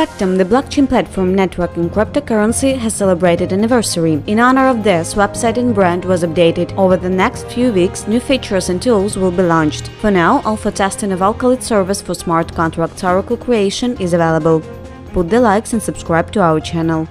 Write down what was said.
Factum, the blockchain platform networking cryptocurrency, has celebrated anniversary. In honor of this, website and brand was updated. Over the next few weeks, new features and tools will be launched. For now, alpha testing of Alkalit service for smart contract oracle creation is available. Put the likes and subscribe to our channel.